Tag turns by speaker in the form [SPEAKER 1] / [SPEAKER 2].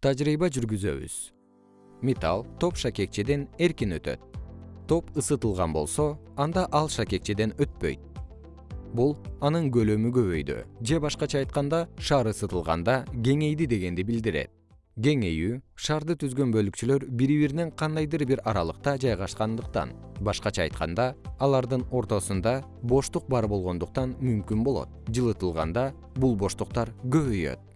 [SPEAKER 1] тажрыйба жүргүзөбүз. Металл топ шакекчеден эркин өтөт. Топ ысытылган болсо анда ал шакекчеден өтпөйт. Бул анын көлөмү көбөйдү. Же башкача айтканда шар ысытылганда кеңейди дегенди билдирет. Кеңейүү шарды түзгөн бөлүкчөлөр бири биринен кандайдыр бир аралыкта жайгашкандыктан. Башкача айтканда алардын ортосунда боштук бар болгондуктан мүмкүн болот. Жылытылганда бул боштуктар көбөйөт.